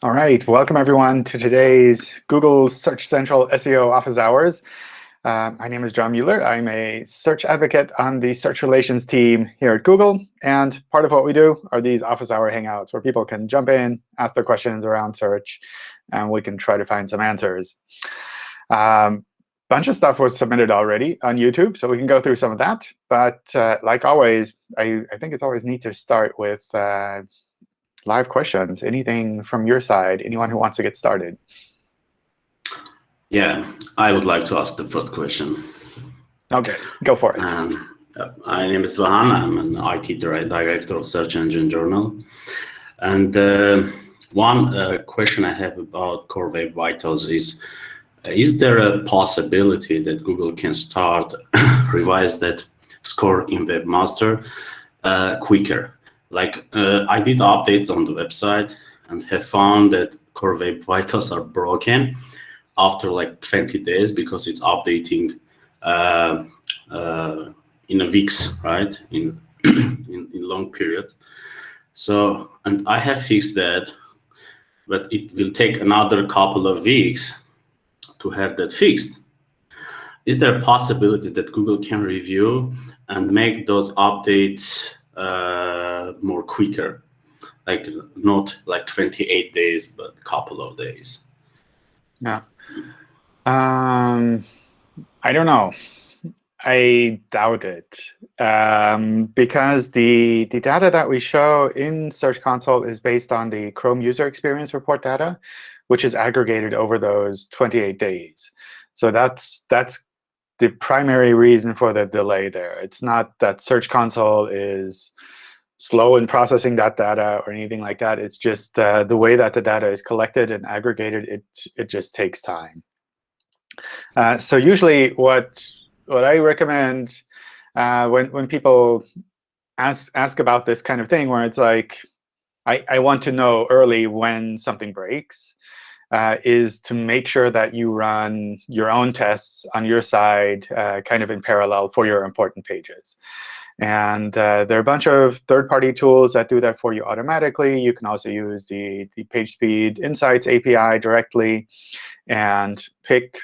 All right, welcome everyone to today's Google Search Central SEO Office Hours. Uh, my name is John Mueller. I'm a search advocate on the search relations team here at Google. And part of what we do are these office hour hangouts where people can jump in, ask their questions around search, and we can try to find some answers. Um, bunch of stuff was submitted already on YouTube, so we can go through some of that. But uh, like always, I, I, think it's always neat to start with uh, live questions. Anything from your side? Anyone who wants to get started? Yeah, I would like to ask the first question. OK, go for it. Um, my name is Vahan. I'm an IT director of Search Engine Journal. And uh, one uh, question I have about Core Web Vitals is, is there a possibility that Google can start revise that score in Webmaster uh, quicker? Like uh, I did updates on the website and have found that Core Web Vitals are broken after like 20 days because it's updating uh, uh, in a weeks, right? In, in, in long period. So, and I have fixed that, but it will take another couple of weeks to have that fixed. Is there a possibility that Google can review and make those updates uh, more quicker, like not like 28 days, but a couple of days. Yeah. Um, I don't know. I doubt it um, because the, the data that we show in Search Console is based on the Chrome user experience report data, which is aggregated over those 28 days. So that's that's the primary reason for the delay there. It's not that Search Console is slow in processing that data or anything like that. It's just uh, the way that the data is collected and aggregated, it, it just takes time. Uh, so usually what, what I recommend uh, when, when people ask, ask about this kind of thing, where it's like, I, I want to know early when something breaks, uh, is to make sure that you run your own tests on your side uh, kind of in parallel for your important pages. And uh, there are a bunch of third-party tools that do that for you automatically. You can also use the, the PageSpeed Insights API directly and pick,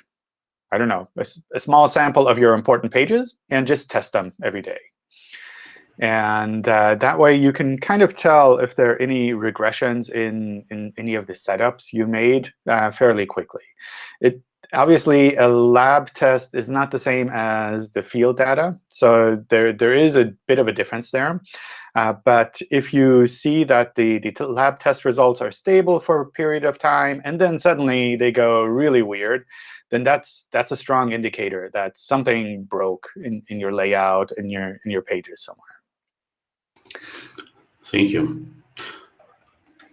I don't know, a, a small sample of your important pages and just test them every day. And uh, that way, you can kind of tell if there are any regressions in, in any of the setups you made uh, fairly quickly. It Obviously, a lab test is not the same as the field data. So there, there is a bit of a difference there. Uh, but if you see that the, the lab test results are stable for a period of time, and then suddenly they go really weird, then that's that's a strong indicator that something broke in, in your layout in your in your pages somewhere. Thank you.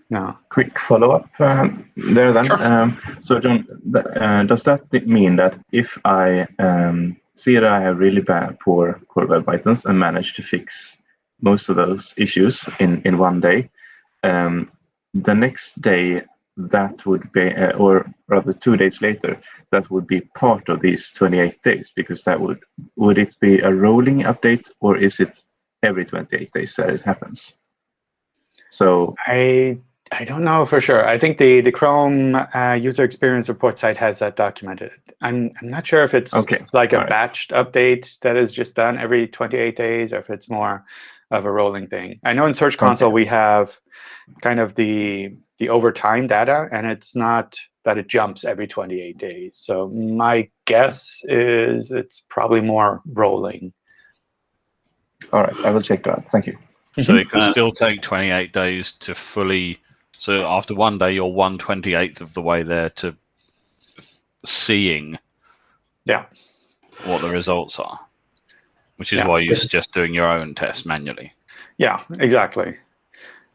No. Quick follow-up um, there then. Sure. Um, so John, uh, does that mean that if I um, see that I have really bad, poor core web vitals and manage to fix most of those issues in, in one day, um, the next day that would be, uh, or rather two days later, that would be part of these 28 days because that would, would it be a rolling update or is it every 28 days that it happens? So I I don't know for sure. I think the the Chrome uh, user experience report site has that documented. I'm I'm not sure if it's, okay. it's like All a right. batched update that is just done every 28 days, or if it's more of a rolling thing. I know in Search Console okay. we have kind of the the over time data, and it's not that it jumps every 28 days. So my guess is it's probably more rolling. All right, I will check that. Thank you. So mm-hmm. it could uh, still take 28 days to fully so after one day, you're one twenty eighth of the way there to seeing, yeah, what the results are, which is yeah. why you suggest doing your own test manually. Yeah, exactly.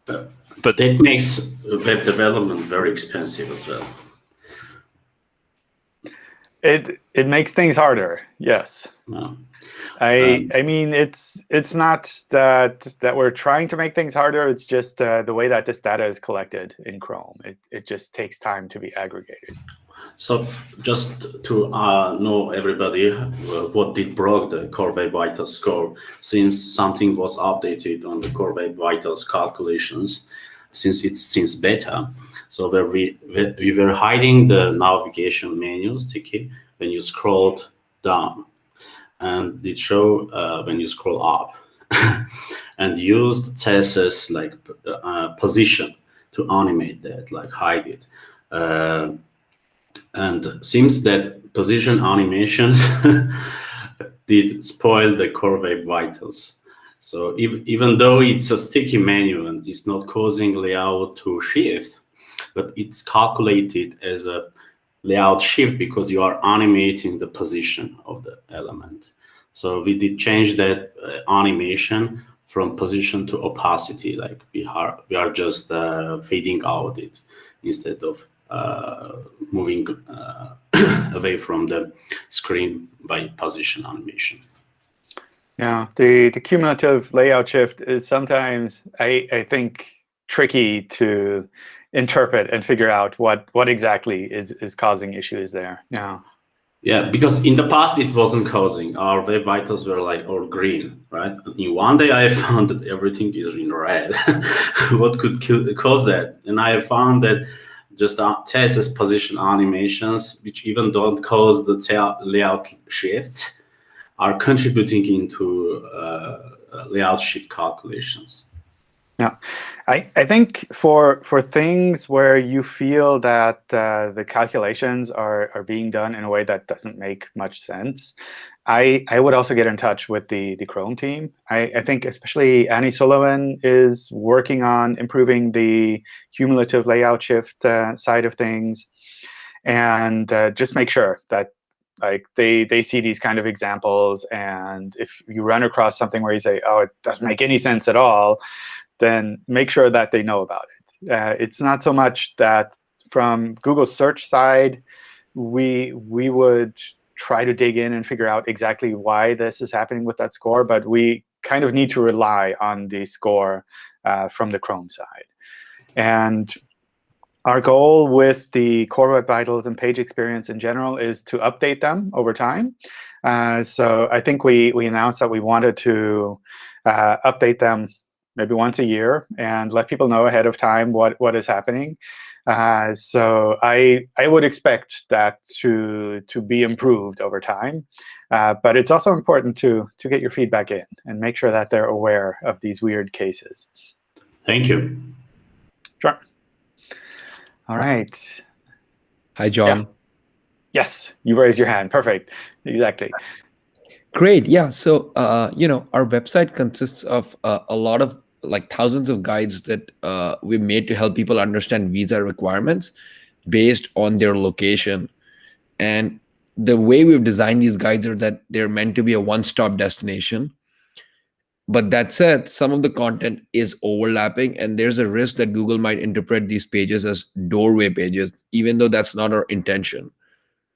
But, but it makes web development very expensive as well. It it makes things harder. Yes. No. I um, I mean it's it's not that that we're trying to make things harder. It's just uh, the way that this data is collected in Chrome. It it just takes time to be aggregated. So just to uh, know everybody uh, what did broke the Core Web Vitals score, since something was updated on the Core Web Vitals calculations. Since it's since beta. So we we were hiding the navigation menus, okay, when you scrolled down, and it show uh, when you scroll up, and used CSS like uh, position to animate that, like hide it. Uh, and seems that position animations did spoil the core web vitals. So even, even though it's a sticky menu and it's not causing layout to shift, but it's calculated as a layout shift because you are animating the position of the element. So we did change that uh, animation from position to opacity, like we are, we are just uh, fading out it instead of uh, moving uh, away from the screen by position animation. Yeah, the, the cumulative layout shift is sometimes, I, I think, tricky to interpret and figure out what, what exactly is, is causing issues there. Yeah. Yeah, because in the past it wasn't causing. Our web vitals were like all green, right? In one day I found that everything is in red. what could kill, cause that? And I found that just uh, CSS position animations, which even don't cause the layout shifts, are contributing into uh, layout shift calculations. Yeah, I, I think for for things where you feel that uh, the calculations are, are being done in a way that doesn't make much sense, I, I would also get in touch with the, the Chrome team. I, I think especially Annie Sullivan is working on improving the cumulative layout shift uh, side of things. And uh, just make sure that like they they see these kind of examples and if you run across something where you say oh it doesn't make any sense at all then make sure that they know about it. Uh, it's not so much that from Google search side, we, we would try to dig in and figure out exactly why this is happening with that score, but we kind of need to rely on the score uh, from the Chrome side. And our goal with the Core Web Vitals and page experience in general is to update them over time. Uh, so I think we, we announced that we wanted to uh, update them maybe once a year and let people know ahead of time what, what is happening. Uh, so I, I would expect that to, to be improved over time. Uh, but it's also important to, to get your feedback in and make sure that they're aware of these weird cases. Thank you. Sure. All right. Hi, John. Yeah. Yes, you raise your hand. Perfect. Exactly. Great. Yeah. So, uh, you know, our website consists of uh, a lot of like thousands of guides that uh, we made to help people understand visa requirements based on their location. And the way we've designed these guides are that they're meant to be a one-stop destination. But that said, some of the content is overlapping, and there's a risk that Google might interpret these pages as doorway pages, even though that's not our intention.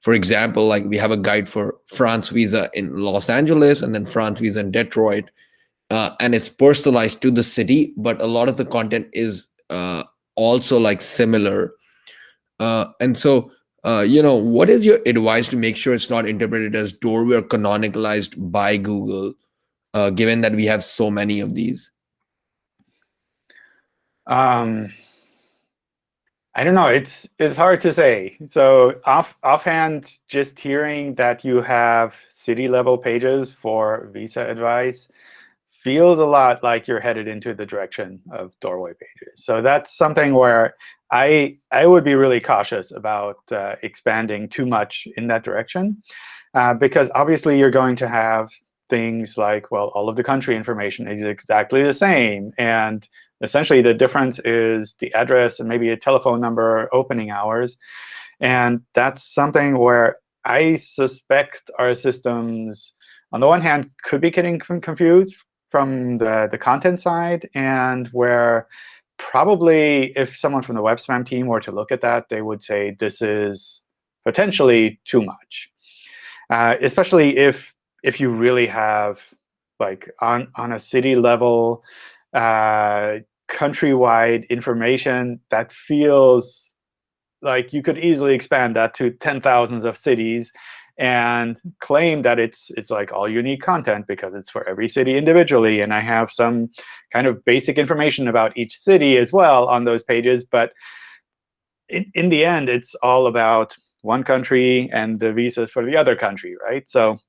For example, like we have a guide for France visa in Los Angeles and then France visa in Detroit uh, and it's personalized to the city but a lot of the content is uh, also like similar uh, and so uh, you know what is your advice to make sure it's not interpreted as doorway or canonicalized by google uh, given that we have so many of these um I don't know. It's it's hard to say. So off offhand, just hearing that you have city level pages for visa advice feels a lot like you're headed into the direction of doorway pages. So that's something where I I would be really cautious about uh, expanding too much in that direction, uh, because obviously you're going to have things like, well, all of the country information is exactly the same, and essentially the difference is the address and maybe a telephone number, opening hours, and that's something where I suspect our systems, on the one hand, could be getting confused from the, the content side, and where probably if someone from the web spam team were to look at that, they would say this is potentially too much. Uh, especially if if you really have like on on a city level, uh, countrywide information that feels like you could easily expand that to ten thousands of cities and claim that it's it's like all unique content because it's for every city individually, and I have some kind of basic information about each city as well on those pages. But in, in the end, it's all about one country and the visas for the other country, right? So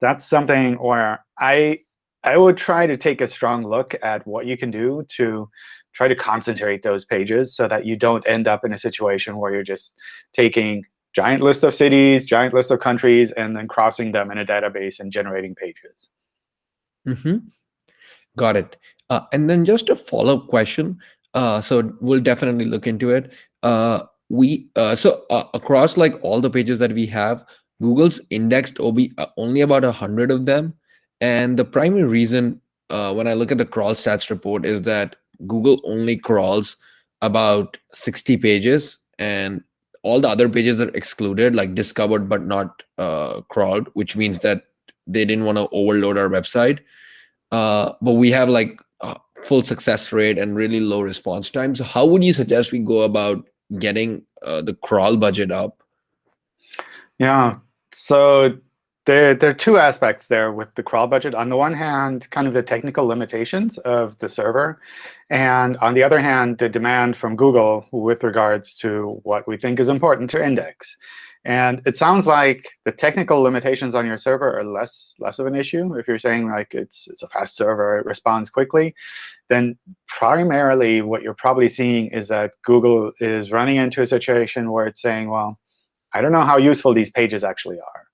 that's something where I I would try to take a strong look at what you can do to try to concentrate those pages so that you don't end up in a situation where you're just taking giant list of cities, giant list of countries, and then crossing them in a database and generating pages. Mm -hmm. Got it. Uh, and then just a follow-up question. Uh, so we'll definitely look into it. Uh, we uh, so uh, across like all the pages that we have, Google's indexed uh, only about a hundred of them, and the primary reason when I look at the crawl stats report is that Google only crawls about 60 pages and all the other pages are excluded like discovered but not uh, crawled which means that they didn't want to overload our website. Uh, but we have like full success rate and really low response time. So how would you suggest we go about getting uh, the crawl budget up? Yeah so there, there are two aspects there with the crawl budget. On the one hand, kind of the technical limitations of the server. And on the other hand, the demand from Google with regards to what we think is important to index. And it sounds like the technical limitations on your server are less, less of an issue. If you're saying like it's, it's a fast server, it responds quickly, then primarily what you're probably seeing is that Google is running into a situation where it's saying, well, I don't know how useful these pages actually are.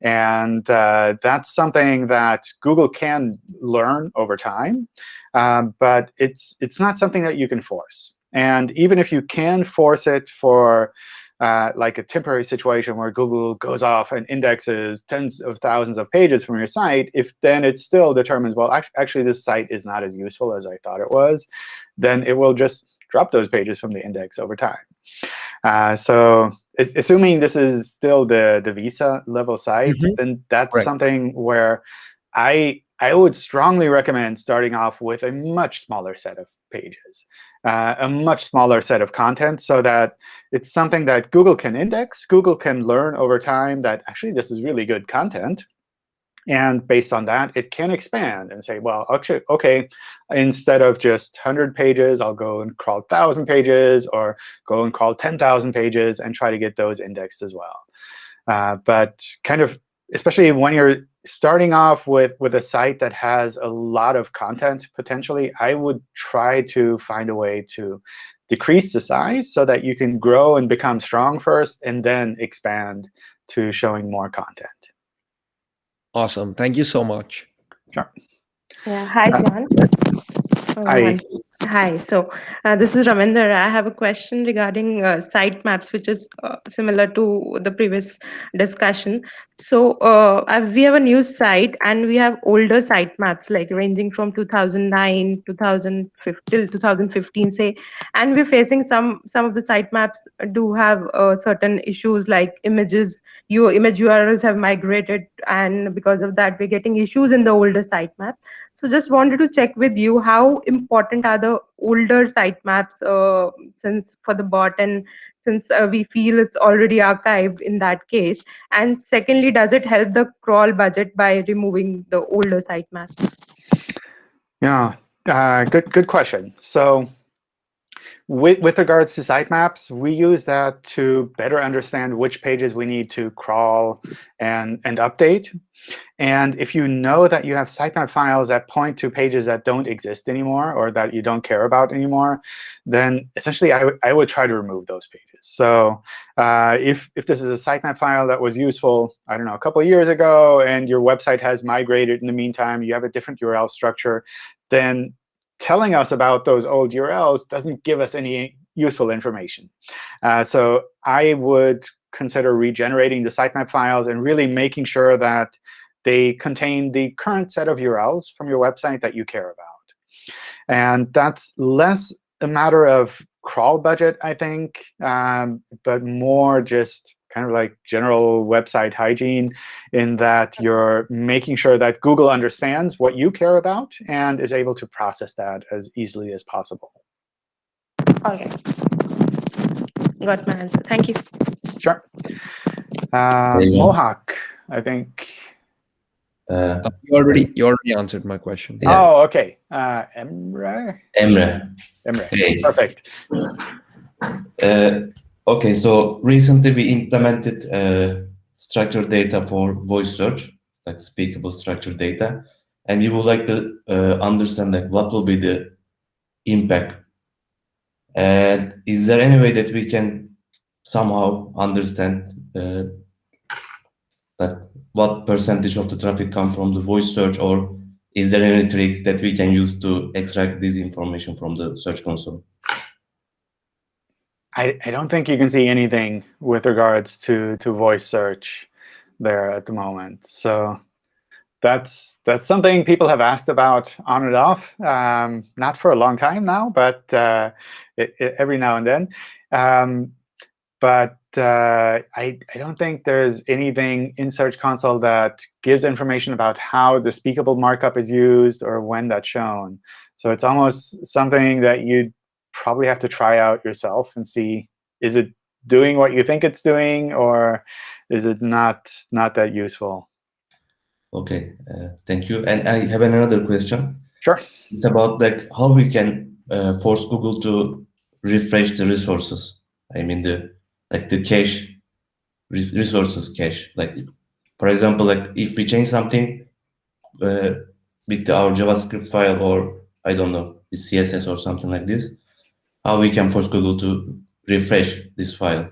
And uh, that's something that Google can learn over time. Um, but it's, it's not something that you can force. And even if you can force it for uh, like a temporary situation where Google goes off and indexes tens of thousands of pages from your site, if then it still determines, well, actually this site is not as useful as I thought it was, then it will just drop those pages from the index over time. Uh, so assuming this is still the, the Visa level site, mm -hmm. then that's right. something where I, I would strongly recommend starting off with a much smaller set of pages, uh, a much smaller set of content so that it's something that Google can index. Google can learn over time that actually this is really good content. And based on that, it can expand and say, well, actually, OK, instead of just 100 pages, I'll go and crawl 1,000 pages, or go and crawl 10,000 pages, and try to get those indexed as well. Uh, but kind of, especially when you're starting off with, with a site that has a lot of content, potentially, I would try to find a way to decrease the size so that you can grow and become strong first, and then expand to showing more content. Awesome. Thank you so much. Sure. Yeah. Hi, John. Hi. Hi. So uh, this is Raminder. I have a question regarding uh, sitemaps, which is uh, similar to the previous discussion. So uh, we have a new site, and we have older sitemaps, like ranging from 2009, 2015, till 2015, say. And we're facing some some of the sitemaps do have uh, certain issues, like images. Your image URLs have migrated, and because of that, we're getting issues in the older sitemap. So just wanted to check with you how important are the older sitemaps uh, since for the bot and since uh, we feel it's already archived in that case. And secondly, does it help the crawl budget by removing the older sitemaps? Yeah, uh, good good question. So with, with regards to sitemaps, we use that to better understand which pages we need to crawl and, and update. And if you know that you have sitemap files that point to pages that don't exist anymore or that you don't care about anymore, then essentially I, I would try to remove those pages. So uh, if, if this is a sitemap file that was useful, I don't know, a couple of years ago, and your website has migrated in the meantime, you have a different URL structure, then telling us about those old URLs doesn't give us any useful information. Uh, so I would consider regenerating the sitemap files and really making sure that they contain the current set of URLs from your website that you care about. And that's less a matter of crawl budget, I think, um, but more just kind of like general website hygiene in that you're making sure that Google understands what you care about and is able to process that as easily as possible. All right. Got my answer. Thank you. Sure. Uh, There. Mohawk, I think. Uh, Uh, you already you already answered my question. Yeah. Oh, okay. Uh, Emre? Emre, Emre. Hey. Perfect. Uh, okay, so recently we implemented uh, structured data for voice search, like speakable structured data, and we would like to uh, understand like what will be the impact. And is there any way that we can somehow understand uh, that what percentage of the traffic come from the voice search, or is there any trick that we can use to extract this information from the search console? I, I don't think you can see anything with regards to, to voice search there at the moment. So that's that's something people have asked about on and off, um, not for a long time now, but uh, it, it- every now and then. Um, but uh, I, I don't think there's anything in Search Console that gives information about how the speakable markup is used or when that's shown. So it's almost something that you'd probably have to try out yourself and see, is it doing what you think it's doing, or is it not not that useful? Okay, uh, thank you. And I have another question. Sure. It's about like how we can uh, force Google to refresh the resources. I mean the like the cache re- resources cache. Like for example, like if we change something uh, with our JavaScript file or I don't know the CSS or something like this, how we can force Google to refresh this file.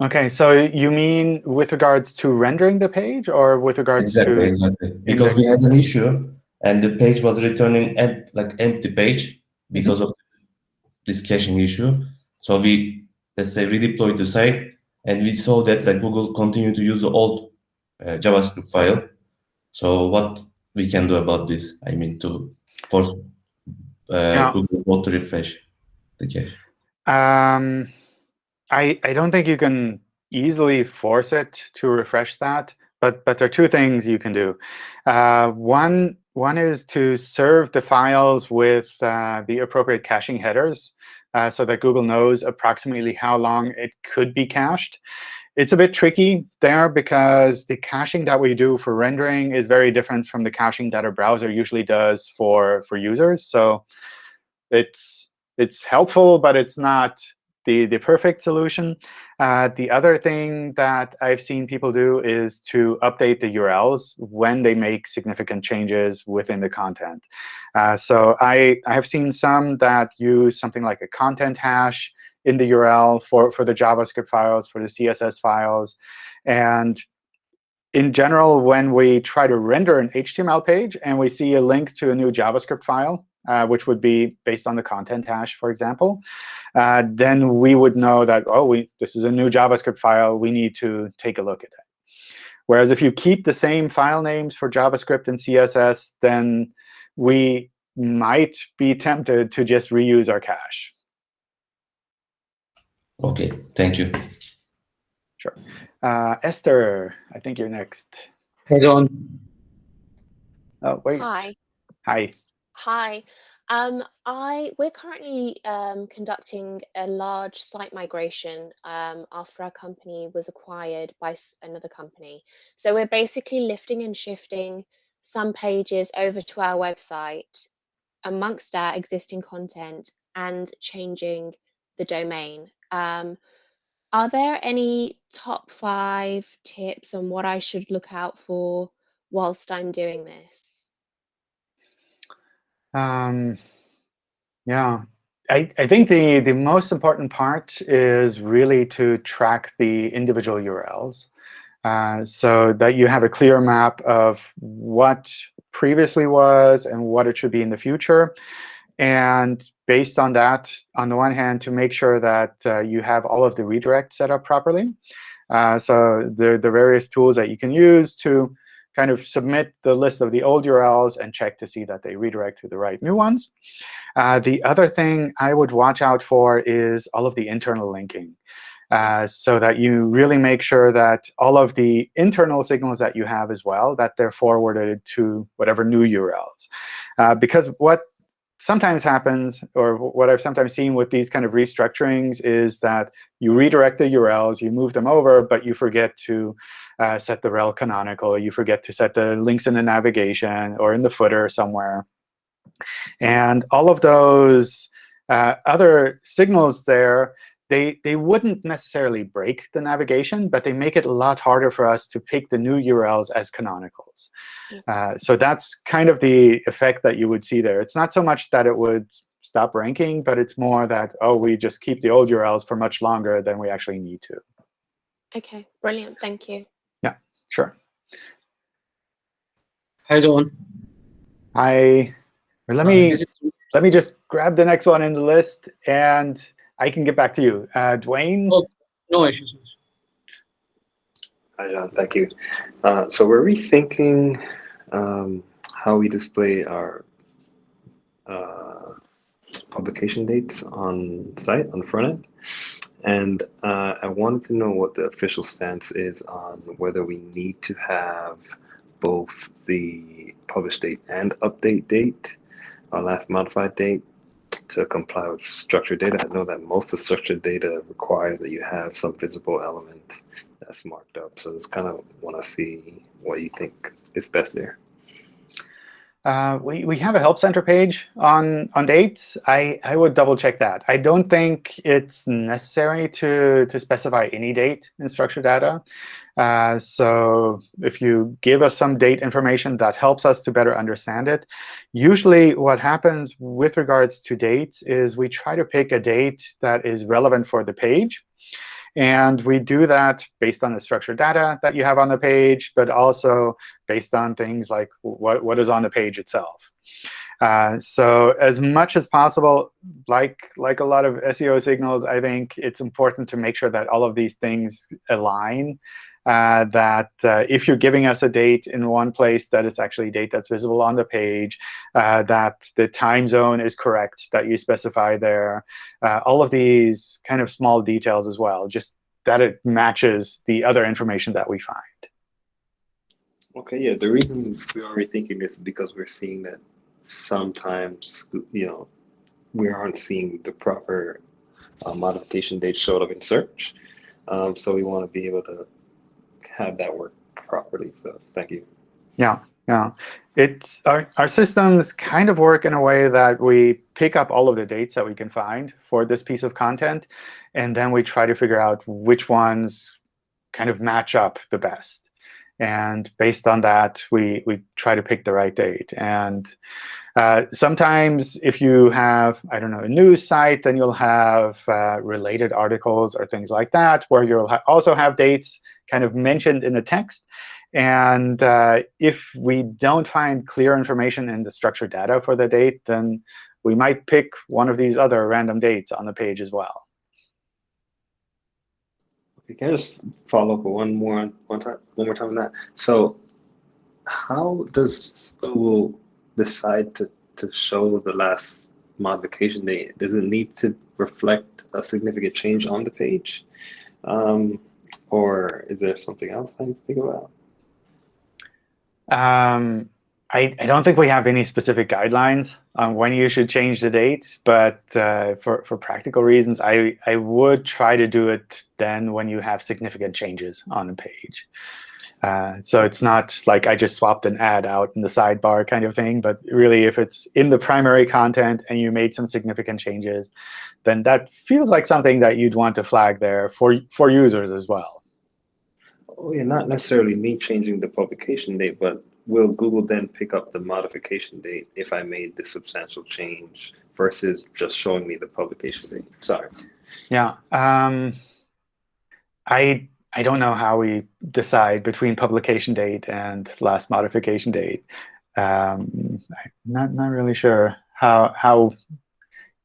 OK, so you mean with regards to rendering the page, or with regards Exactly, to exactly. Because we had an issue and the page was returning like empty page because of this caching issue. So we let's say redeployed the site and we saw that like Google continued to use the old uh, JavaScript file. So what we can do about this? I mean to force Yeah. Google to refresh the cache. Um, I I don't think you can easily force it to refresh that, but but there are two things you can do. Uh, one one is to serve the files with uh, the appropriate caching headers, uh, so that Google knows approximately how long it could be cached. It's a bit tricky there because the caching that we do for rendering is very different from the caching that a browser usually does for for users. So it's it's helpful, but it's not the, the perfect solution. Uh, the other thing that I've seen people do is to update the URLs when they make significant changes within the content. Uh, so I, I have seen some that use something like a content hash in the URL for, for the JavaScript files, for the CSS files. And in general, when we try to render an HTML page and we see a link to a new JavaScript file, uh, which would be based on the content hash, for example, uh, then we would know that, oh, we, this is a new JavaScript file. We need to take a look at it. Whereas if you keep the same file names for JavaScript and CSS, then we might be tempted to just reuse our cache. Okay, thank you. Sure. Uh, Esther, I think you're next. Hey, John. Oh, wait. Hi. Hi. Hi. Um, I we're currently um, conducting a large site migration um, after our company was acquired by another company. So we're basically lifting and shifting some pages over to our website amongst our existing content and changing the domain. Um, are there any top five tips on what I should look out for whilst I'm doing this? Um, yeah, I, I think the, the most important part is really to track the individual URLs uh, so that you have a clear map of what previously was and what it should be in the future. And based on that, on the one hand, to make sure that uh, you have all of the redirects set up properly. Uh, so the, the various tools that you can use to kind of submit the list of the old URLs and check to see that they redirect to the right new ones. Uh, the other thing I would watch out for is all of the internal linking. Uh, so that you really make sure that all of the internal signals that you have as well, that they're forwarded to whatever new URLs. Uh, because what sometimes happens, or what I've sometimes seen with these kind of restructurings, is that you redirect the URLs, you move them over, but you forget to uh, set the rel canonical. You forget to set the links in the navigation or in the footer somewhere. And all of those uh, other signals there they, they wouldn't necessarily break the navigation, but they make it a lot harder for us to pick the new URLs as canonicals. Uh, so that's kind of the effect that you would see there. It's not so much that it would stop ranking, but it's more that, oh, we just keep the old URLs for much longer than we actually need to. OK, brilliant. Thank you. Yeah, sure. Hi, John. Hi. Let me, uh, let me just grab the next one in the list. And I can get back to you. Uh, Dwayne? Oh, no issues. Hi, John. Thank you. Uh, so we're rethinking um, how we display our uh, publication dates on site, on the front end. And uh, I wanted to know what the official stance is on whether we need to have both the publish date and update date, our last modified date, to comply with structured data. I know that most of structured data requires that you have some visible element that's marked up. So just kind of want to see what you think is best there. Uh, we, we have a Help Center page on, on dates. I, I would double check that. I don't think it's necessary to, to specify any date in structured data. Uh, so if you give us some date information, that helps us to better understand it. Usually what happens with regards to dates is we try to pick a date that is relevant for the page. And we do that based on the structured data that you have on the page, but also based on things like what, what is on the page itself. Uh, so as much as possible, like, like a lot of SEO signals, I think it's important to make sure that all of these things align uh, that uh, if you're giving us a date in one place, that it's actually a date that's visible on the page, uh, that the time zone is correct that you specify there. Uh, all of these kind of small details as well, just that it matches the other information that we find. OK, yeah, the reason we are rethinking this is because we're seeing that sometimes, you know, we aren't seeing the proper uh, modification date showed up in search. Um, so we want to be able to have that work properly. So thank you. Yeah, yeah. It's our, our systems kind of work in a way that we pick up all of the dates that we can find for this piece of content, and then we try to figure out which ones kind of match up the best. And based on that, we, we try to pick the right date. And uh, sometimes if you have, I don't know, a news site, then you'll have uh, related articles or things like that, where you'll ha also have dates kind of mentioned in the text. And uh, if we don't find clear information in the structured data for the date, then we might pick one of these other random dates on the page as well. Okay, can I just follow up one more one time one more time on that? So how does Google decide to, to show the last modification date? Does it need to reflect a significant change on the page? Um, or is there something else I need to think about? Um, I, I don't think we have any specific guidelines on when you should change the date, but uh, for, for practical reasons, I, I would try to do it then when you have significant changes on the page. Uh, so it's not like I just swapped an ad out in the sidebar kind of thing, but really if it's in the primary content and you made some significant changes, then that feels like something that you'd want to flag there for, for users as well. Oh, yeah, not necessarily me changing the publication date, but will Google then pick up the modification date if I made the substantial change versus just showing me the publication date? Sorry. Yeah. Um, I I don't know how we decide between publication date and last modification date. Um, I'm not not really sure how how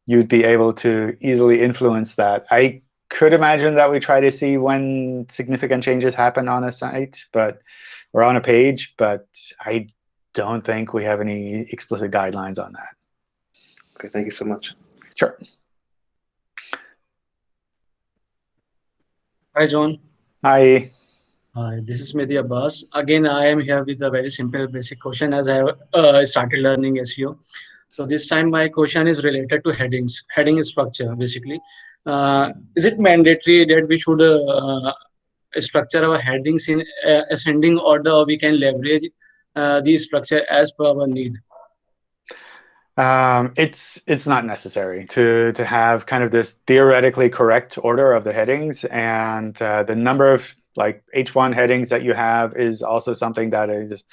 you'd be able to easily influence that. I could imagine that we try to see when significant changes happen on a site, but or on a page, but I don't think we have any explicit guidelines on that. Okay, thank you so much. Sure. Hi, John. Hi. Hi, this is Mehdi Abbas. Again, I am here with a very simple basic question as I uh, started learning SEO. So this time my question is related to headings, heading structure basically. Uh, is it mandatory that we should uh, structure our headings in uh, ascending order or we can leverage uh, the structure as per our need? Um, it's it's not necessary to to have kind of this theoretically correct order of the headings, and uh, the number of like H1 headings that you have is also something that is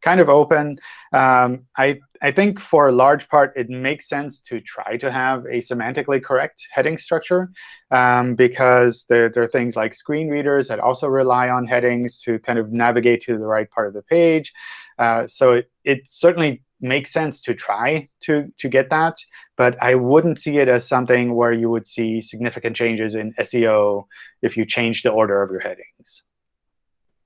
kind of open. Um, I, I think for a large part, it makes sense to try to have a semantically correct heading structure um, because there, there are things like screen readers that also rely on headings to kind of navigate to the right part of the page. Uh, so it, it certainly makes sense to try to, to get that. But I wouldn't see it as something where you would see significant changes in SEO if you change the order of your headings.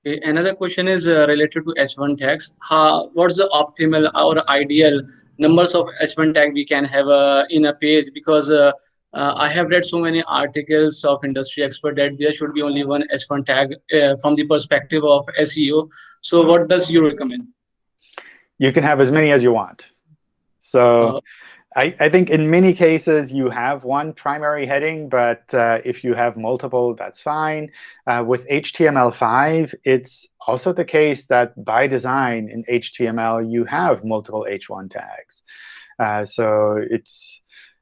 Okay, another question is uh, related to H1 tags. How, what's the optimal or ideal numbers of H1 tag we can have uh, in a page? Because uh, uh I have read so many articles of industry expert that there should be only one H1 tag uh, from the perspective of SEO. So what does you recommend? You can have as many as you want. So uh, I, I, think in many cases you have one primary heading, but uh, if you have multiple, that's fine. Uh, with HTML5, it's also the case that by design in HTML, you have multiple H1 tags. Uh, so it's,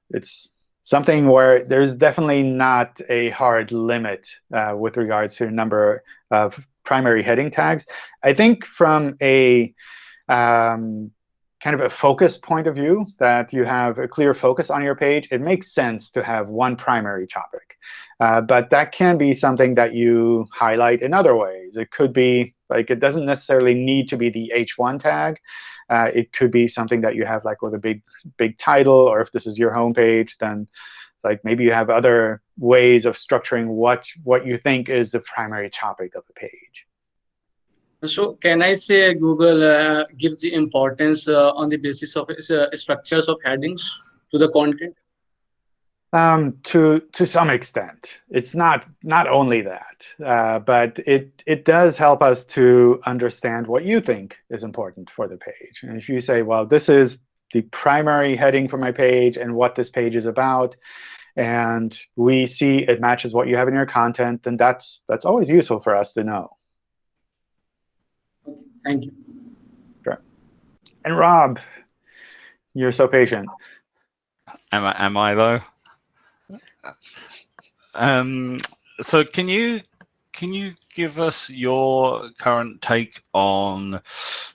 it's something where there's definitely not a hard limit uh, with regards to the number of primary heading tags. I think from a um, kind of a focus point of view, that you have a clear focus on your page, it makes sense to have one primary topic. Uh, but that can be something that you highlight in other ways. It could be like it doesn't necessarily need to be the H1 tag. Uh, it could be something that you have like with a big big title, or if this is your home page, then like maybe you have other ways of structuring what what you think is the primary topic of the page. So can I say Google uh, gives the importance uh, on the basis of uh, structures of headings to the content? Um, to to some extent, it's not not only that, uh, but it it does help us to understand what you think is important for the page. And if you say, well, this is the primary heading for my page and what this page is about, and we see it matches what you have in your content, then that's that's always useful for us to know. Thank you. Sure. And Rob, you're so patient. Am I, am I though? Um, so can you can you give us your current take on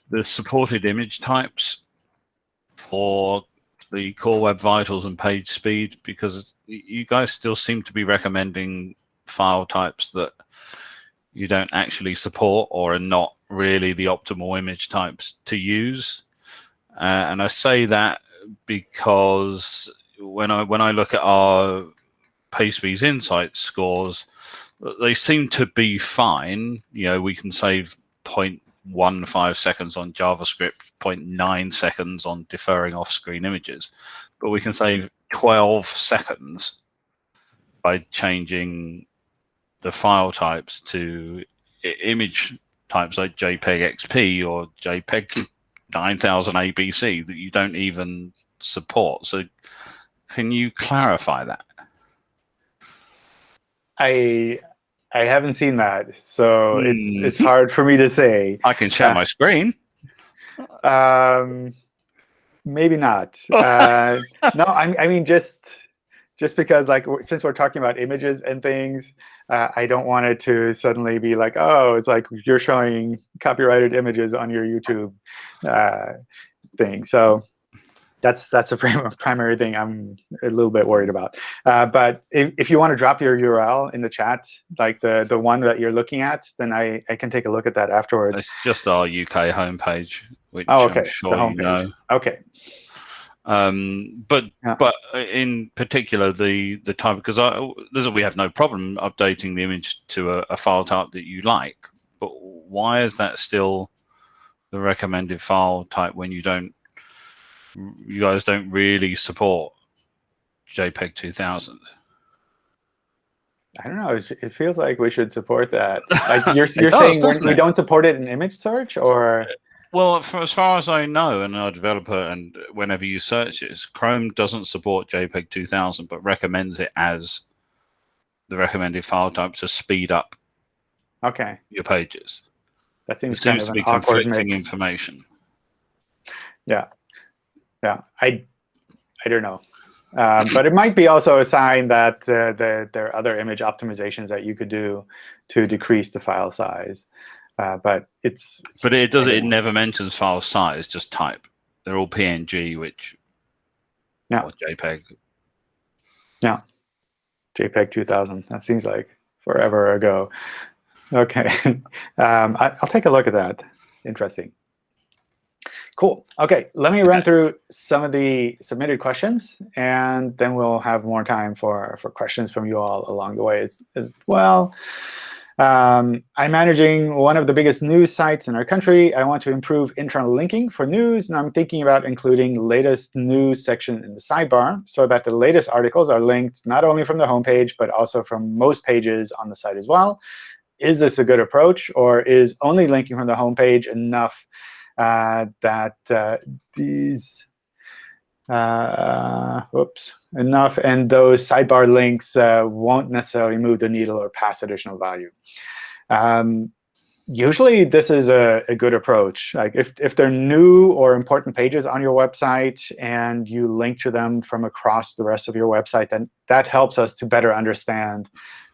the supported image types for the core web vitals and page speed because you guys still seem to be recommending file types that you don't actually support or are not really the optimal image types to use. Uh, and I say that because when I when I look at our PageSpeed's insight scores, they seem to be fine. You know, we can save 0.15 seconds on JavaScript, 0.9 seconds on deferring off-screen images, but we can save 12 seconds by changing the file types to image types like JPEG XP or JPEG 9000 ABC that you don't even support. So can you clarify that? I I haven't seen that, so mm. it's hmm. it's hard for me to say. I can share uh, my screen. Um, maybe not. Uh, no, I, I mean just just because like since we're talking about images and things, uh, I don't want it to suddenly be like, oh, it's like you're showing copyrighted images on your YouTube uh, thing. So that's that's the primary thing I'm a little bit worried about. Uh, but if, if you want to drop your URL in the chat, like the the one that you're looking at, then I, I can take a look at that afterwards. It's just our UK homepage, which oh, okay. I'm sure you know. Okay. Um, but yeah. but in particular, the the type because I, we have no problem updating the image to a, a, file type that you like. But why is that still the recommended file type when you don't you guys don't really support JPEG 2000? I don't know. It feels like we should support that. Like you're, you're saying we don't support it in image search, or Well, for as far as I know, and our developer, and whenever you search it, Chrome doesn't support JPEG 2000, but recommends it as the recommended file type to speed up Okay, your pages. that seems seems to be conflicting mix. information. Yeah, yeah. I I don't know, um, but it might be also a sign that uh, the, there are other image optimizations that you could do to decrease the file size. Uh, but it's, it's But it does. It never mentions file size, just type. They're all PNG, which Yeah. or JPEG. Yeah, JPEG 2000. That seems like forever ago. Okay, um, I, I'll take a look at that. Interesting. Cool. OK, let me run through some of the submitted questions, and then we'll have more time for, for questions from you all along the way as, as well. Um, I'm managing one of the biggest news sites in our country. I want to improve internal linking for news, and I'm thinking about including latest news section in the sidebar so that the latest articles are linked not only from the homepage, but also from most pages on the site as well. Is this a good approach, or is only linking from the homepage enough uh, that uh, these uh, whoops, enough, and those sidebar links uh, won't necessarily move the needle or pass additional value. Um, usually, this is a, a good approach. Like if, if they're new or important pages on your website and you link to them from across the rest of your website, then that helps us to better understand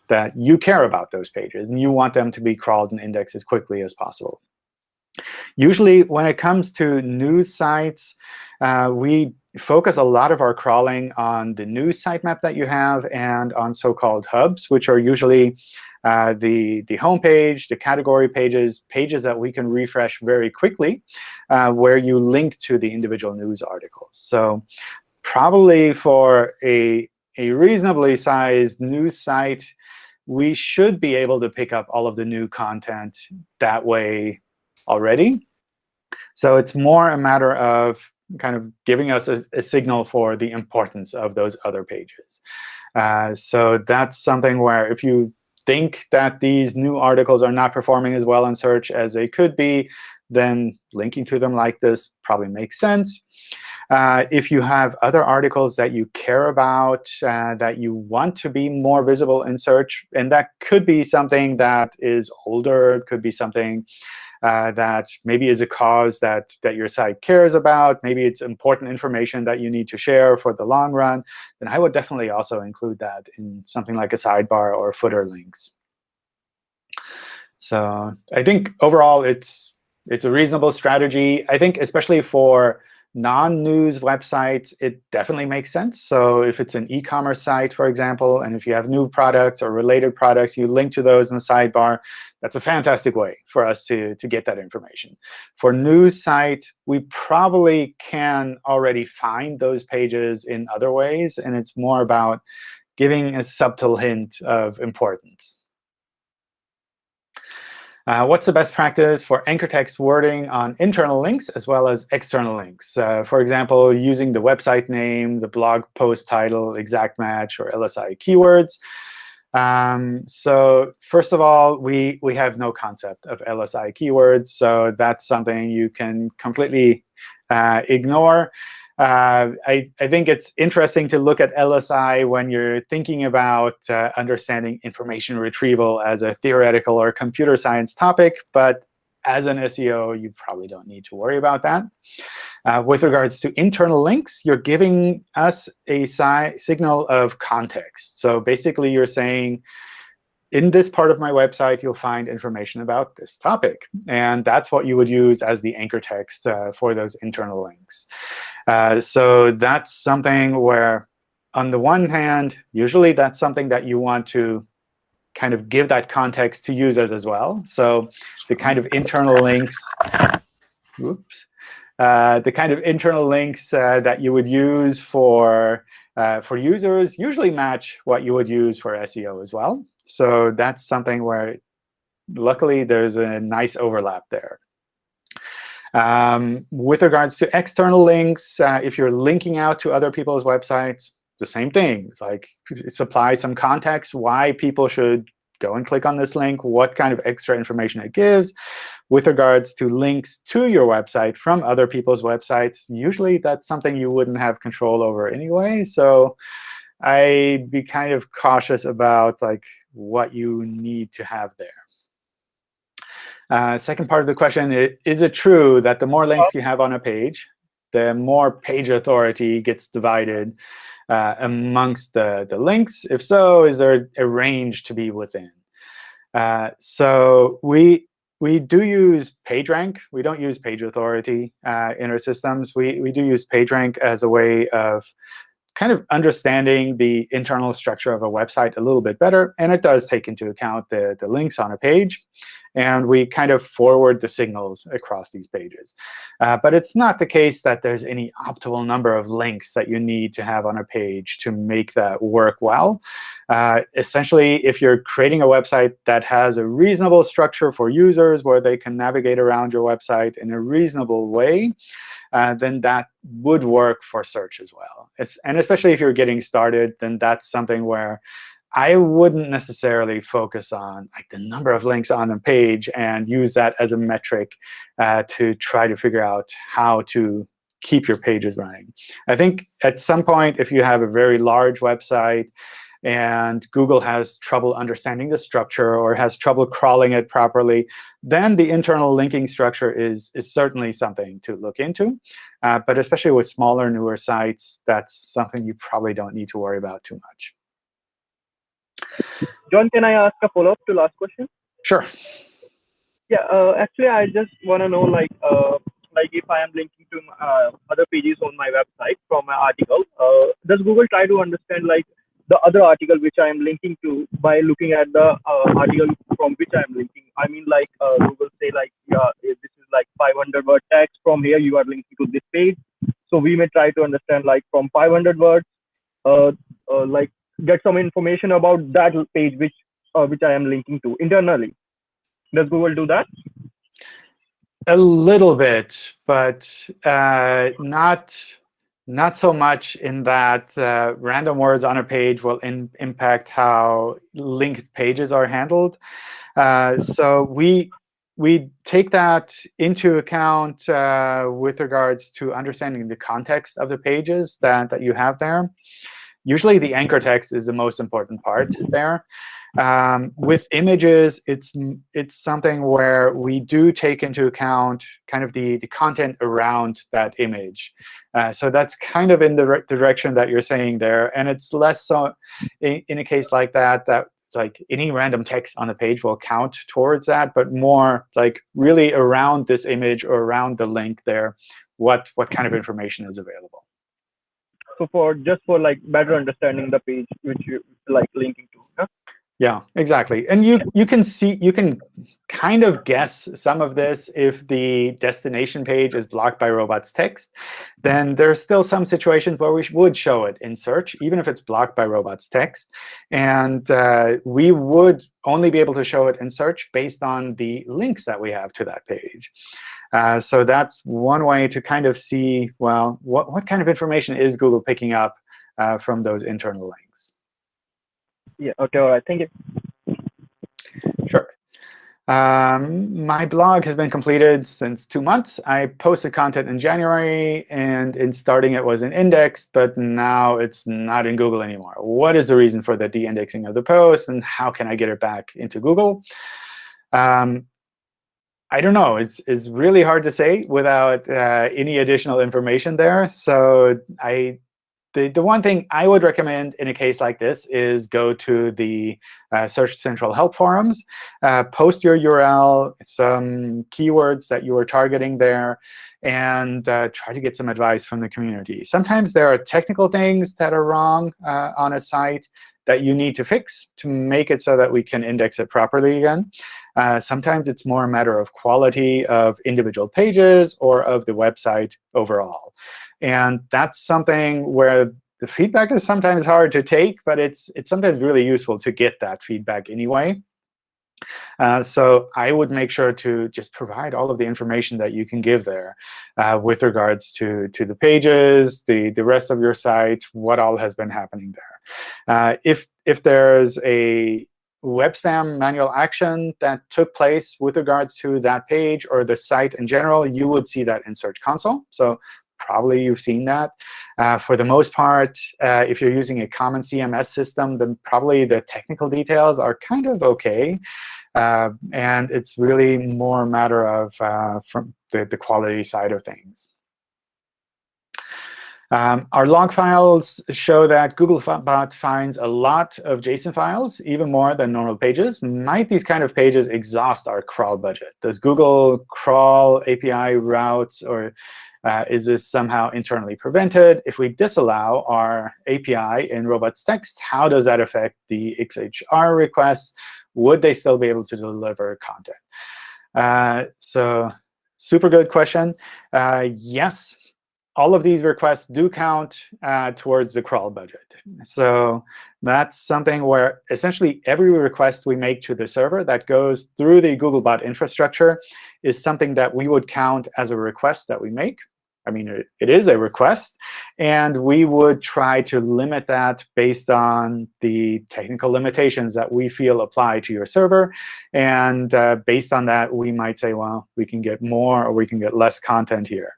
that you care about those pages and you want them to be crawled and indexed as quickly as possible. Usually, when it comes to news sites, uh, we focus a lot of our crawling on the news sitemap that you have and on so-called hubs, which are usually uh, the, the homepage, the category pages, pages that we can refresh very quickly, uh, where you link to the individual news articles. So probably for a, a reasonably sized news site, we should be able to pick up all of the new content that way already. So it's more a matter of kind of giving us a, a signal for the importance of those other pages. Uh, so that's something where if you think that these new articles are not performing as well in search as they could be, then linking to them like this probably makes sense. Uh, if you have other articles that you care about, uh, that you want to be more visible in search, and that could be something that is older, it could be something uh, that maybe is a cause that, that your site cares about. Maybe it's important information that you need to share for the long run. Then I would definitely also include that in something like a sidebar or footer links. So I think overall, it's, it's a reasonable strategy. I think especially for non-news websites, it definitely makes sense. So if it's an e-commerce site, for example, and if you have new products or related products, you link to those in the sidebar, that's a fantastic way for us to, to get that information. For news site, we probably can already find those pages in other ways, and it's more about giving a subtle hint of importance. Uh, what's the best practice for anchor text wording on internal links as well as external links? Uh, for example, using the website name, the blog post title, exact match, or LSI keywords. Um, so first of all, we, we have no concept of LSI keywords. So that's something you can completely uh, ignore. Uh, I, I think it's interesting to look at LSI when you're thinking about uh, understanding information retrieval as a theoretical or computer science topic. But as an SEO, you probably don't need to worry about that. Uh, with regards to internal links, you're giving us a si signal of context. So basically, you're saying, in this part of my website, you'll find information about this topic. And that's what you would use as the anchor text uh, for those internal links. Uh, so that's something where, on the one hand, usually that's something that you want to kind of give that context to users as well. So the kind of internal links, oops, uh, the kind of internal links uh, that you would use for uh, for users usually match what you would use for SEO as well. So that's something where, luckily, there's a nice overlap there. Um, with regards to external links, uh, if you're linking out to other people's websites, the same thing. It's like supply some context why people should go and click on this link, what kind of extra information it gives. With regards to links to your website from other people's websites, usually that's something you wouldn't have control over anyway. So I'd be kind of cautious about like what you need to have there. Uh, second part of the question, is it true that the more links you have on a page, the more page authority gets divided uh, amongst the, the links? If so, is there a range to be within? Uh, so we we do use PageRank. We don't use page authority uh, in our systems. We, we do use PageRank as a way of kind of understanding the internal structure of a website a little bit better. And it does take into account the, the links on a page and we kind of forward the signals across these pages. Uh, but it's not the case that there's any optimal number of links that you need to have on a page to make that work well. Uh, essentially, if you're creating a website that has a reasonable structure for users where they can navigate around your website in a reasonable way, uh, then that would work for search as well. It's, and especially if you're getting started, then that's something where I wouldn't necessarily focus on like the number of links on a page and use that as a metric uh, to try to figure out how to keep your pages running. I think at some point, if you have a very large website and Google has trouble understanding the structure or has trouble crawling it properly, then the internal linking structure is, is certainly something to look into. Uh, but especially with smaller, newer sites, that's something you probably don't need to worry about too much. John, can I ask a follow-up to last question? Sure. Yeah, uh, actually, I just want to know, like, uh, like if I am linking to uh, other pages on my website from my article, uh, does Google try to understand like the other article which I am linking to by looking at the uh, article from which I am linking? I mean, like uh, Google say like, yeah, this is like 500 word text from here you are linking to this page. So we may try to understand like from 500 words, like get some information about that page which uh, which I am linking to internally. Does Google do that? A little bit, but uh, not not so much in that uh, random words on a page will impact how linked pages are handled. Uh, so we we take that into account uh, with regards to understanding the context of the pages that, that you have there. Usually the anchor text is the most important part there. Um, with images, it's it's something where we do take into account kind of the, the content around that image. Uh, so that's kind of in the direction that you're saying there. And it's less so in, in a case like that, that like any random text on the page will count towards that, but more like really around this image or around the link there, what, what kind of information is available so for just for like better understanding the page which you like linking to yeah? exactly. And you you can see you can kind of guess some of this if the destination page is blocked by robots text then there's still some situations where we would show it in search even if it's blocked by robots text. And uh, we would only be able to show it in search based on the links that we have to that page uh, so that's one way to kind of see, well, what, what kind of information is Google picking up uh, from those internal links? Yeah, OK, all right. Thank you. Sure. Um, my blog has been completed since two months. I posted content in January, and in starting it was in index, but now it's not in Google anymore. What is the reason for the de-indexing of the post, and how can I get it back into Google? Um, I don't know. It's, it's really hard to say without uh, any additional information there. So I, the, the one thing I would recommend in a case like this is go to the uh, Search Central help forums, uh, post your URL, some keywords that you are targeting there, and uh, try to get some advice from the community. Sometimes there are technical things that are wrong uh, on a site that you need to fix to make it so that we can index it properly again. Uh, sometimes it's more a matter of quality of individual pages or of the website overall. And that's something where the feedback is sometimes hard to take, but it's, it's sometimes really useful to get that feedback anyway. Uh, so I would make sure to just provide all of the information that you can give there uh, with regards to, to the pages, the, the rest of your site, what all has been happening there. Uh, if, if there's a web spam manual action that took place with regards to that page or the site in general, you would see that in Search Console. So probably you've seen that. Uh, for the most part, uh, if you're using a common CMS system, then probably the technical details are kind of OK. Uh, and it's really more a matter of uh, from the, the quality side of things. Um, our log files show that Googlebot finds a lot of JSON files, even more than normal pages. Might these kind of pages exhaust our crawl budget? Does Google crawl API routes, or uh, is this somehow internally prevented? If we disallow our API in robots text, how does that affect the XHR requests? Would they still be able to deliver content? Uh, so super good question. Uh, yes, all of these requests do count uh, towards the crawl budget. So that's something where essentially every request we make to the server that goes through the Googlebot infrastructure is something that we would count as a request that we make. I mean, it, it is a request. And we would try to limit that based on the technical limitations that we feel apply to your server. And uh, based on that, we might say, well, we can get more or we can get less content here.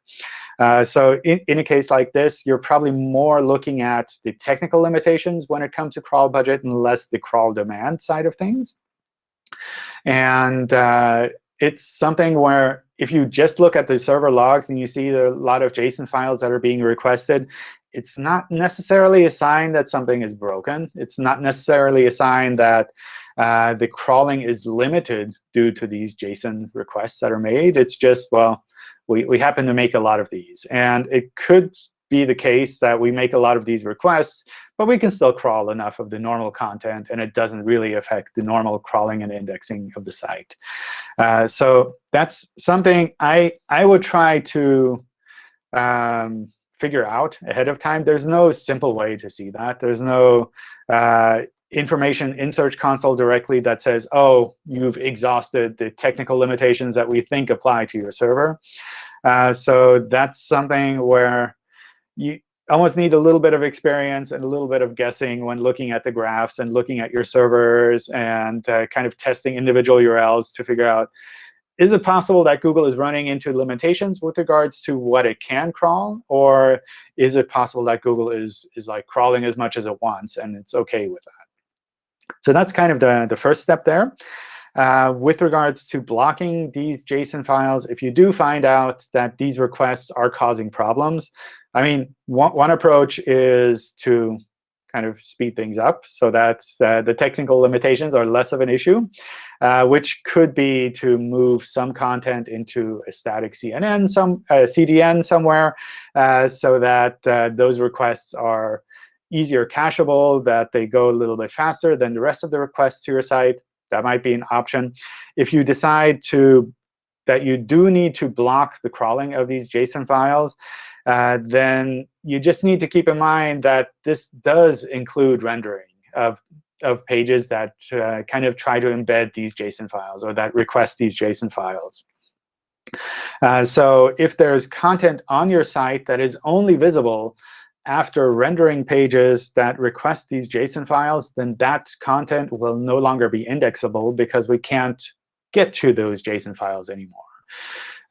Uh, so in, in a case like this, you're probably more looking at the technical limitations when it comes to crawl budget and less the crawl demand side of things. And uh, it's something where if you just look at the server logs and you see there are a lot of JSON files that are being requested, it's not necessarily a sign that something is broken. It's not necessarily a sign that uh, the crawling is limited due to these JSON requests that are made. It's just, well, we, we happen to make a lot of these. And it could be the case that we make a lot of these requests, but we can still crawl enough of the normal content, and it doesn't really affect the normal crawling and indexing of the site. Uh, so that's something I, I would try to um, figure out ahead of time. There's no simple way to see that. There's no uh, information in Search Console directly that says, oh, you've exhausted the technical limitations that we think apply to your server. Uh, so that's something where you almost need a little bit of experience and a little bit of guessing when looking at the graphs and looking at your servers and uh, kind of testing individual URLs to figure out, is it possible that Google is running into limitations with regards to what it can crawl? Or is it possible that Google is, is like crawling as much as it wants and it's OK with that? So that's kind of the, the first step there. Uh, with regards to blocking these JSON files, if you do find out that these requests are causing problems, I mean, one, one approach is to kind of speed things up so that uh, the technical limitations are less of an issue, uh, which could be to move some content into a static CNN, some uh, CDN somewhere, uh, so that uh, those requests are easier cacheable, that they go a little bit faster than the rest of the requests to your site. That might be an option. If you decide to that you do need to block the crawling of these JSON files, uh, then you just need to keep in mind that this does include rendering of, of pages that uh, kind of try to embed these JSON files or that request these JSON files. Uh, so if there's content on your site that is only visible after rendering pages that request these JSON files, then that content will no longer be indexable because we can't get to those JSON files anymore.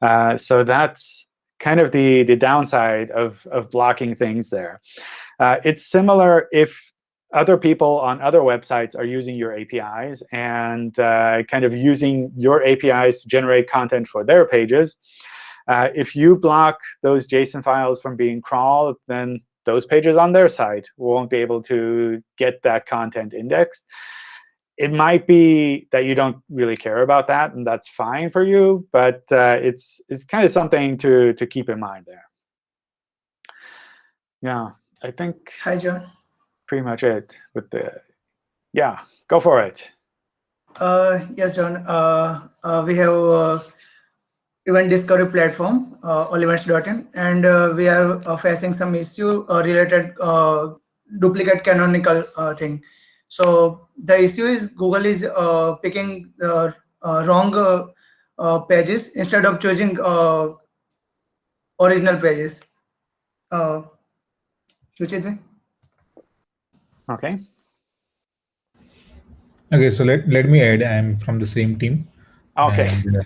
Uh, so that's kind of the, the downside of, of blocking things there. Uh, it's similar if other people on other websites are using your APIs and uh, kind of using your APIs to generate content for their pages. Uh, if you block those JSON files from being crawled, then those pages on their site won't be able to get that content indexed. It might be that you don't really care about that, and that's fine for you. But uh, it's it's kind of something to to keep in mind there. Yeah, I think. Hi, John. Pretty much it with the. Yeah, go for it. Uh, yes, John. Uh, uh, we have uh, event discovery platform, uh, allevents.in, and uh, we are uh, facing some issue uh, related uh, duplicate canonical uh, thing. So the issue is Google is uh, picking the uh, wrong uh, uh, pages instead of choosing uh, original pages. Uh, Okay. Okay, so let, let me add, I'm from the same team. Okay. And,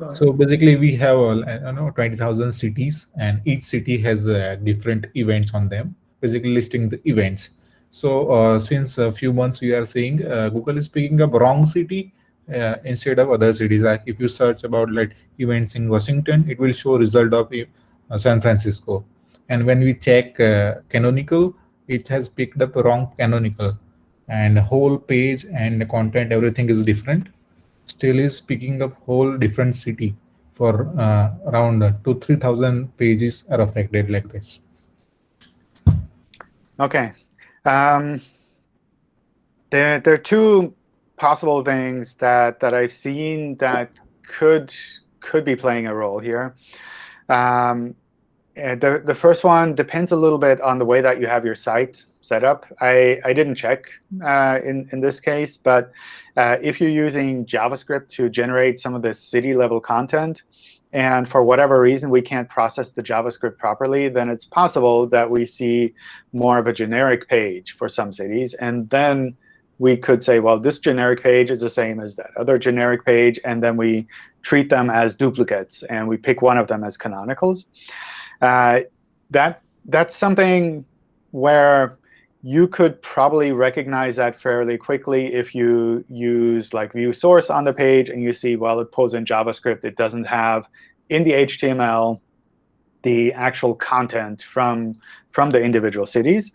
uh, so basically we have, uh, I know, 20,000 cities and each city has uh, different events on them, basically listing the events. So uh, since a few months we are seeing uh, Google is picking up wrong city uh, instead of other cities. Like if you search about like events in Washington, it will show result of San Francisco. And when we check canonical, it has picked up wrong canonical and whole page and content, everything is different. Still is picking up whole different city for uh, around two, 3,000 pages are affected like this. Okay. Um, there, there are two possible things that, that I've seen that could, could be playing a role here. Um, the, the first one depends a little bit on the way that you have your site set up. I, I didn't check uh, in, in this case, but uh, if you're using JavaScript to generate some of the city level content, and for whatever reason we can't process the JavaScript properly, then it's possible that we see more of a generic page for some cities. And then we could say, well, this generic page is the same as that other generic page, and then we treat them as duplicates, and we pick one of them as canonicals. Uh, that That's something where you could probably recognize that fairly quickly if you use like view source on the page and you see, well, it pulls in JavaScript. It doesn't have in the HTML the actual content from, from the individual cities.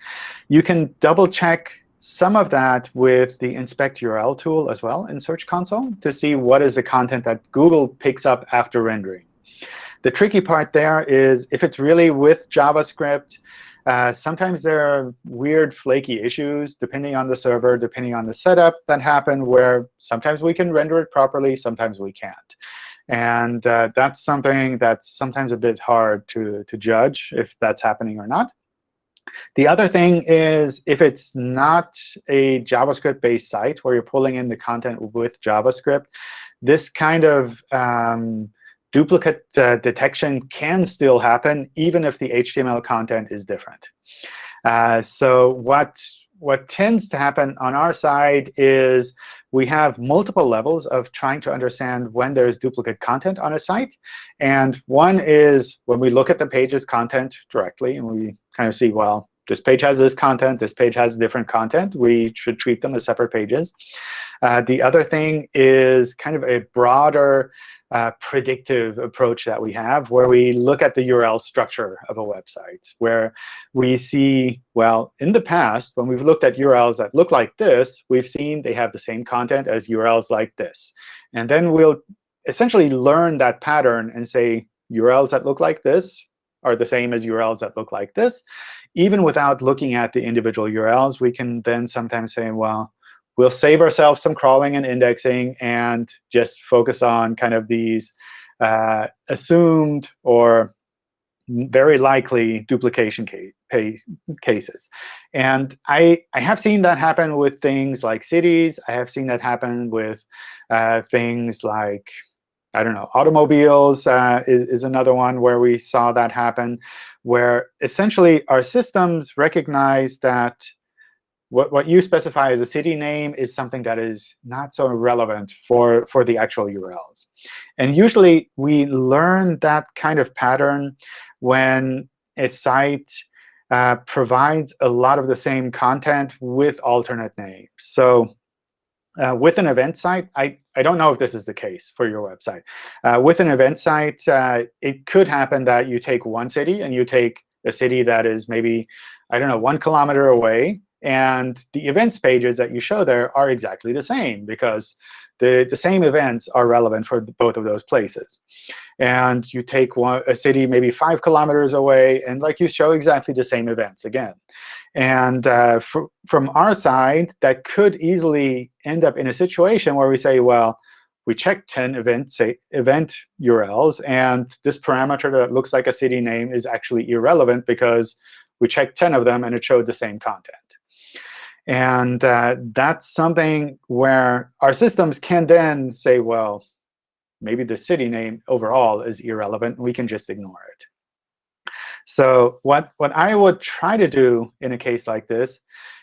You can double check some of that with the inspect URL tool as well in Search Console to see what is the content that Google picks up after rendering. The tricky part there is if it's really with JavaScript, uh, sometimes there are weird flaky issues depending on the server, depending on the setup that happen where sometimes we can render it properly, sometimes we can't. And uh, that's something that's sometimes a bit hard to, to judge if that's happening or not. The other thing is if it's not a JavaScript-based site where you're pulling in the content with JavaScript, this kind of um, duplicate uh, detection can still happen even if the HTML content is different. Uh, so what, what tends to happen on our side is we have multiple levels of trying to understand when there's duplicate content on a site. And one is when we look at the page's content directly, and we kind of see, well, this page has this content, this page has different content. We should treat them as separate pages. Uh, the other thing is kind of a broader uh, predictive approach that we have, where we look at the URL structure of a website, where we see, well, in the past, when we've looked at URLs that look like this, we've seen they have the same content as URLs like this. And then we'll essentially learn that pattern and say URLs that look like this are the same as URLs that look like this. Even without looking at the individual URLs, we can then sometimes say, well, we'll save ourselves some crawling and indexing and just focus on kind of these uh, assumed or very likely duplication case, cases. And I, I have seen that happen with things like cities. I have seen that happen with uh, things like, I don't know, automobiles uh, is, is another one where we saw that happen, where essentially our systems recognize that what, what you specify as a city name is something that is not so relevant for, for the actual URLs. And usually, we learn that kind of pattern when a site uh, provides a lot of the same content with alternate names. So uh, with an event site, I, I don't know if this is the case for your website. Uh, with an event site, uh, it could happen that you take one city and you take a city that is maybe, I don't know, one kilometer away, and the events pages that you show there are exactly the same because the, the same events are relevant for both of those places. And you take one, a city maybe five kilometers away, and like you show exactly the same events again. And uh, from our side, that could easily end up in a situation where we say, well, we checked 10 event, say, event URLs, and this parameter that looks like a city name is actually irrelevant because we checked 10 of them, and it showed the same content. And uh, that's something where our systems can then say, well, maybe the city name overall is irrelevant. We can just ignore it. So what, what I would try to do in a case like this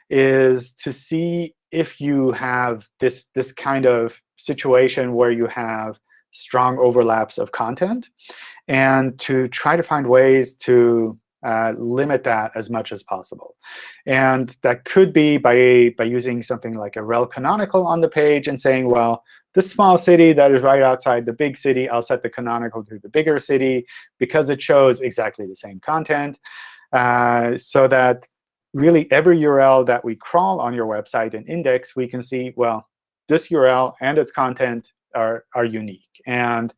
is to see if you have this, this kind of situation where you have strong overlaps of content, and to try to find ways to uh, limit that as much as possible. And that could be by, by using something like a rel canonical on the page and saying, well, this small city that is right outside the big city, I'll set the canonical to the bigger city because it shows exactly the same content. Uh, so that really every URL that we crawl on your website and index, we can see, well, this URL and its content are, are unique. And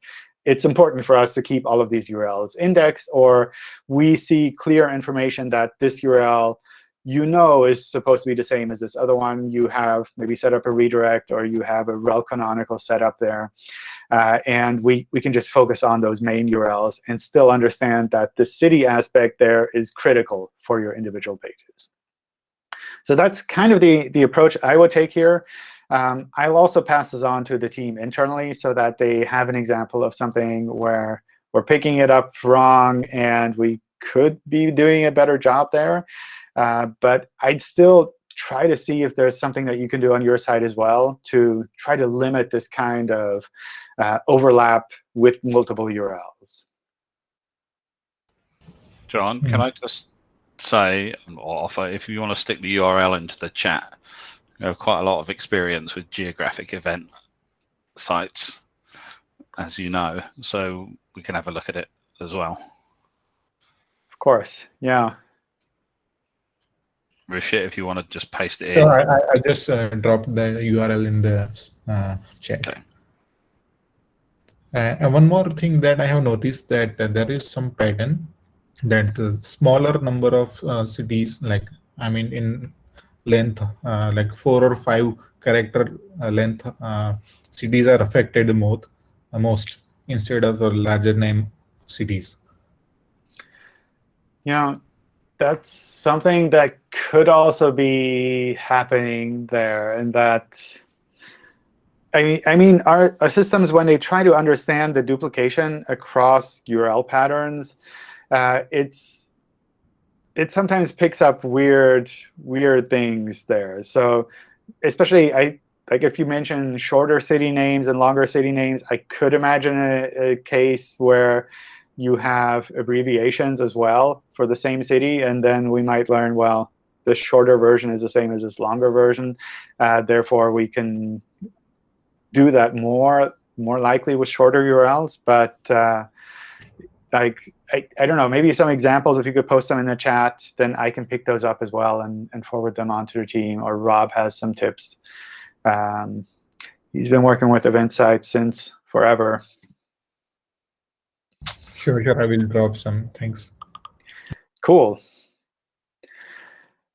it's important for us to keep all of these URLs indexed, or we see clear information that this URL you know is supposed to be the same as this other one. You have maybe set up a redirect, or you have a rel canonical set up there. Uh, and we, we can just focus on those main URLs and still understand that the city aspect there is critical for your individual pages. So that's kind of the, the approach I would take here. Um, I'll also pass this on to the team internally so that they have an example of something where we're picking it up wrong and we could be doing a better job there. Uh, but I'd still try to see if there's something that you can do on your side as well to try to limit this kind of uh, overlap with multiple URLs. John, can I just say or offer if you want to stick the URL into the chat, you have quite a lot of experience with geographic event sites, as you know, so we can have a look at it as well. Of course, yeah. Rishit, if you want to just paste it in. So I, I just uh, dropped the URL in the uh, chat. Okay. Uh, and one more thing that I have noticed that uh, there is some pattern that the smaller number of uh, cities, like I mean in length, uh, like four or five character uh, length uh, cities are affected the most, most instead of a larger name cities. Yeah, that's something that could also be happening there, and that I mean, I mean, our, our systems when they try to understand the duplication across URL patterns, uh, it's it sometimes picks up weird weird things there. So especially I like if you mention shorter city names and longer city names, I could imagine a, a case where you have abbreviations as well for the same city, and then we might learn, well, this shorter version is the same as this longer version. Uh, therefore, we can do that more more likely with shorter URLs. But uh, like I, I don't know, maybe some examples, if you could post them in the chat, then I can pick those up as well and, and forward them on to the team. Or Rob has some tips. Um, he's been working with EventSite since forever. Sure, sure. I will drop some. Thanks. Cool.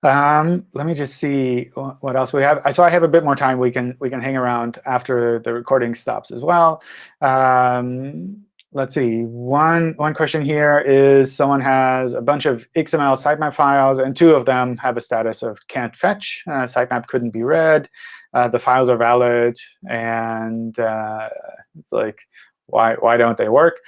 Um, let me just see what else we have. I so I have a bit more time. We can we can hang around after the recording stops as well. Um, let's see. One one question here is someone has a bunch of XML sitemap files, and two of them have a status of can't fetch. Uh, sitemap couldn't be read. Uh, the files are valid, and uh, like why why don't they work?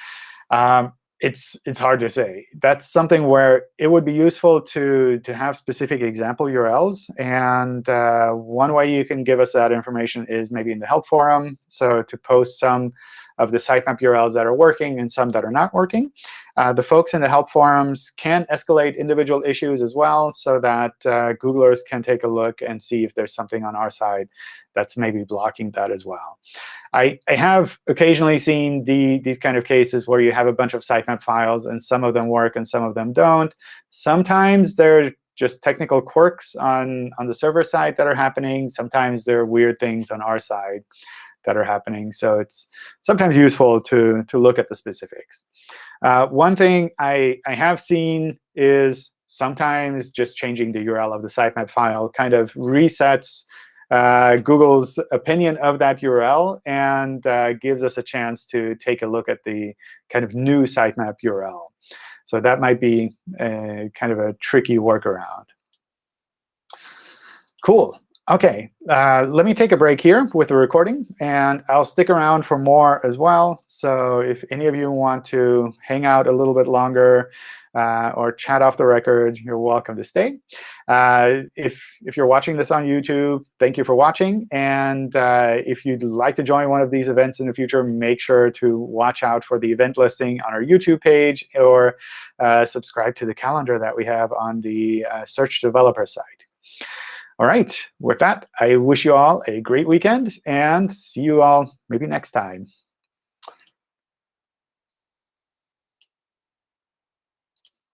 Um, it's it's hard to say. That's something where it would be useful to to have specific example URLs. And uh, one way you can give us that information is maybe in the help forum. So to post some of the sitemap URLs that are working and some that are not working. Uh, the folks in the help forums can escalate individual issues as well so that uh, Googlers can take a look and see if there's something on our side that's maybe blocking that as well. I, I have occasionally seen the, these kind of cases where you have a bunch of sitemap files, and some of them work and some of them don't. Sometimes they're just technical quirks on, on the server side that are happening. Sometimes there are weird things on our side that are happening. So it's sometimes useful to, to look at the specifics. Uh, one thing I, I have seen is sometimes just changing the URL of the sitemap file kind of resets uh, Google's opinion of that URL and uh, gives us a chance to take a look at the kind of new sitemap URL. So that might be a, kind of a tricky workaround. Cool. OK, uh, let me take a break here with the recording. And I'll stick around for more as well. So if any of you want to hang out a little bit longer, uh, or chat off the record, you're welcome to stay. Uh, if, if you're watching this on YouTube, thank you for watching. And uh, if you'd like to join one of these events in the future, make sure to watch out for the event listing on our YouTube page or uh, subscribe to the calendar that we have on the uh, Search Developer side. All right, with that, I wish you all a great weekend and see you all maybe next time.